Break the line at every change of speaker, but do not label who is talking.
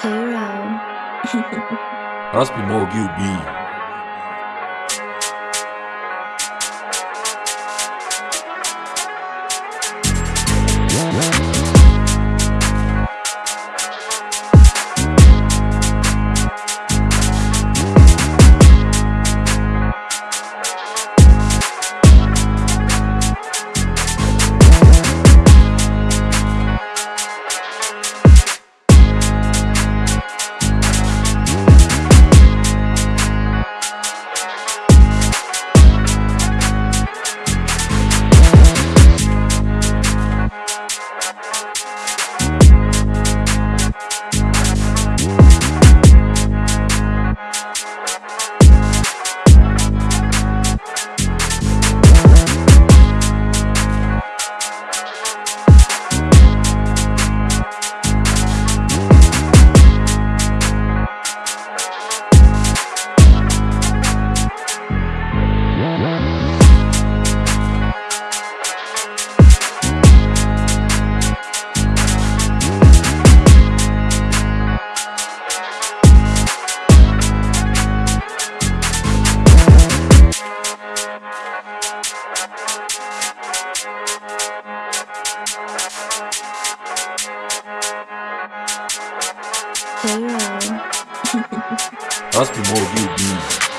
Hero.
Raspi more
B.
Раз примог убий.